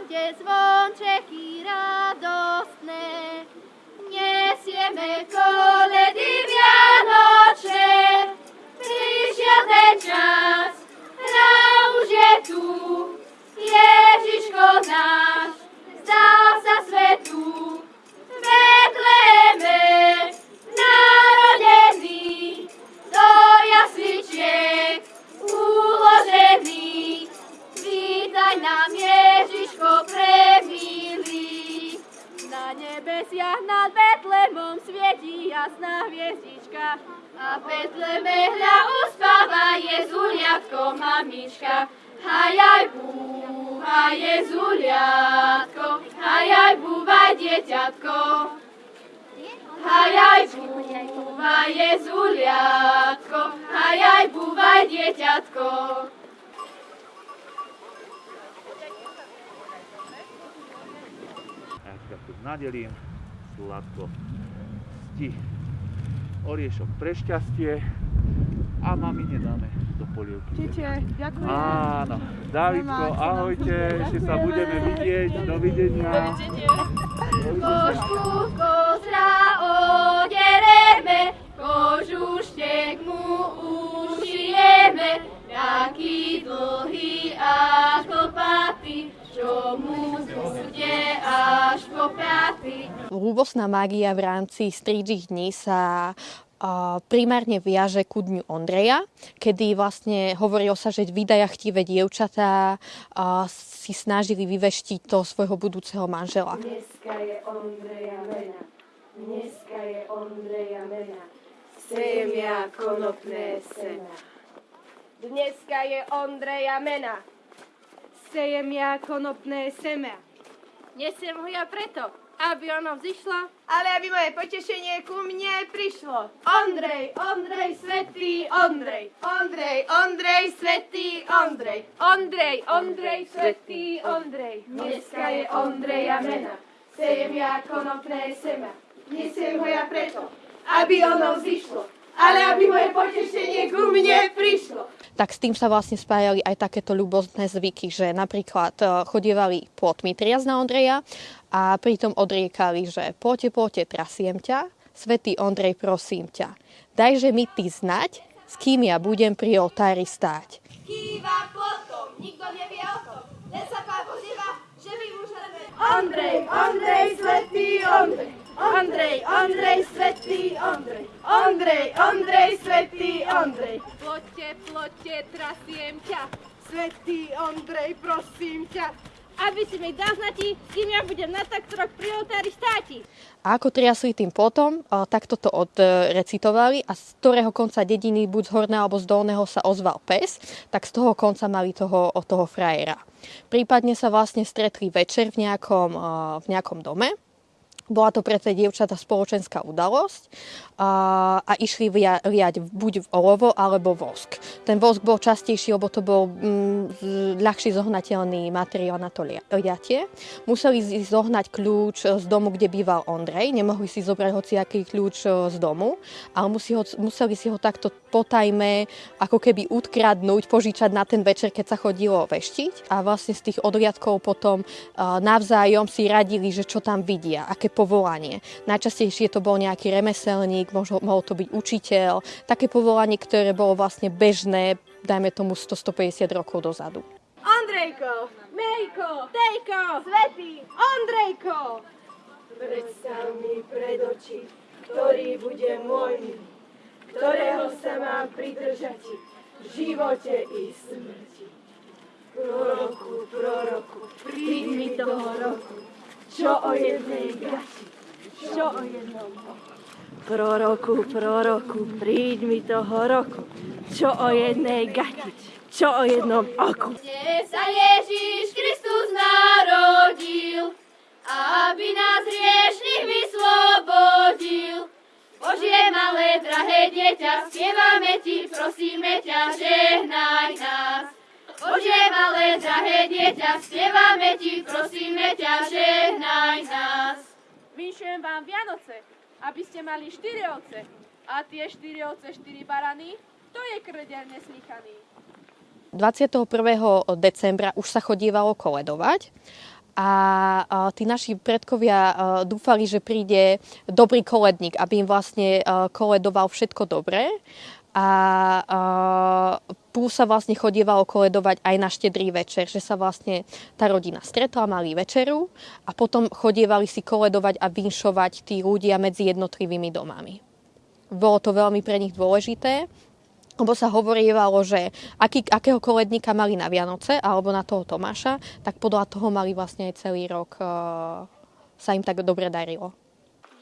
rode zvončeky radostné. Nesieme koledy vianočné, nebesiach nad Betlemom svieti jasná hviezdička. A v Betleme hľa uspáva Jezuliatko mamička. Hajaj búvaj Jezuliatko, hajaj búvaj dieťatko. Hajaj búvaj Jezuliatko, hajaj búvaj dieťatko. Si tu nadelím sladko sti oriešok pre šťastie a mamine dáme do polievky. Čiče, ďakujem. Áno, Davidko, Nemá, ahojte, ešte sa budeme vidieť, dovidenia. Košku kozra piaty. Ľúbosná mágia v rámci strídžich dní sa primárne viaže ku dňu Ondreja, kedy vlastne hovorilo sa, že vydaja chtivé dievčatá si snažili vyveštiť toho svojho budúceho manžela. Dneska je Ondreja mena, dneska je Ondreja mena, sejem ja konopné sena. Dneska je Ondreja mena. Sejem ja konopné semia. Nesiem ho ja preto, aby ono vzýšlo. Ale aby moje potešenie ku mne prišlo. Ondrej, Ondrej, svetý Ondrej. Ondrej, Ondrej, svetý Ondrej. Ondrej, Ondrej, svetý Ondrej. Dneska je Ondreja mena, sejem ja konopné sema. Nesiem ho ja preto, aby ono vzýšlo, ale aby moje potešenie ku mne prišlo. Tak s tým sa vlastne spájali aj takéto ľubostné zvyky, že napríklad e, chodievali plotmi triaz na Ondreja a pritom odriekali, že poďte, poďte, trasiem ťa, svetý Ondrej, prosím ťa. Dajže mi ty znať, s kým ja budem pri oltári stáť. Kýva potom, nikto nevie o tom. Len sa pán pozýva, že my môžeme... Ondrej, Ondrej, svetý Ondrej. Ondrej, Ondrej, svetý Ondrej. Ondrej, Ondrej, svetý Ondrej. Plote, plote, trasiem ťa. Svetý Ondrej, prosím ťa. Aby si mi dal znati, kým ja budem na taktoroch pri oltári státi. A ako triasli tým potom, a takto to odrecitovali a z ktorého konca dediny, buď z horného alebo z dolného sa ozval pes, tak z toho konca mali toho, toho frajera. Prípadne sa vlastne stretli večer v nejakom, v nejakom dome, bola to pre tie dievčatá spoločenská udalosť a, a išli lia, buď v olovo alebo vosk. Ten vosk bol častejší, lebo to bol mm, ľahší zohnateľný materiál na to lia- liatie. Museli si zohnať kľúč z domu, kde býval Ondrej. Nemohli si zobrať hociaký kľúč e, z domu, ale musí ho, museli si ho takto potajme ako keby utkradnúť, požičať na ten večer, keď sa chodilo veštiť. A vlastne z tých odliadkov potom uh, navzájom si radili, že čo tam vidia, aké povolanie. Najčastejšie to bol nejaký remeselník, možno, mohol to byť učiteľ, také povolanie, ktoré bolo vlastne bežné, dajme tomu 100-150 rokov dozadu. Ondrejko, Mejko, Tejko, Svetý, Ondrejko. Predstav mi pred oči, ktorý bude môj, ktorého sa mám pridržať v živote i smrti. Proroku, proroku, príď mi toho roku, čo o jednej gati, čo o jednom oku. Proroku, proroku, príď mi toho roku, čo o jednej gati, čo o jednom oku. Dnes sa Ježiš Kristus narodil, aby nás hriešných vyslobodil. Božie malé, drahé dieťa, spievame ti, prosíme ťa, žehnaj nás. Malé, drahé dieťa, spievame ti, prosíme ťa, žehnaj nás. Vinšujem vám Vianoce, aby ste mali štyri ovce. A tie štyri ovce, štyri barany, to je krdeľ neslychaný. 21. decembra už sa chodívalo koledovať a a tí naši predkovia dúfali, že príde dobrý koledník, aby im vlastne koledoval všetko dobré. A plus sa vlastne chodievalo koledovať aj na štedrý večer, že sa vlastne tá rodina stretla, mali večeru a potom chodievali si koledovať a vinšovať tí ľudia medzi jednotlivými domami. Bolo to veľmi pre nich dôležité, lebo sa hovorievalo, že aký, akého koledníka mali na Vianoce alebo na toho Tomáša, tak podľa toho mali vlastne aj celý rok, uh, sa im tak dobre darilo.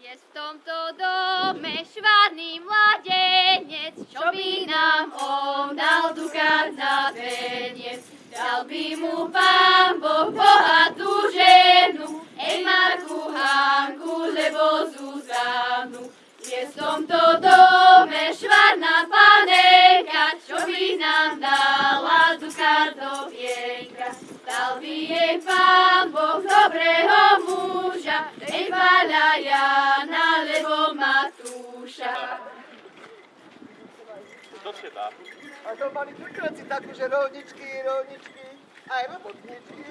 Je v tomto dome švárny mladenec, čo by nám on dal dukát na peniec. Dal by mu pán Boh bohatú ženu, ej Marku Hanku, lebo Zuzanu. Je v tomto dome švárna panenka, Matúša. A to mali prekrát si takú, že rolničky, rolničky, aj robotničky.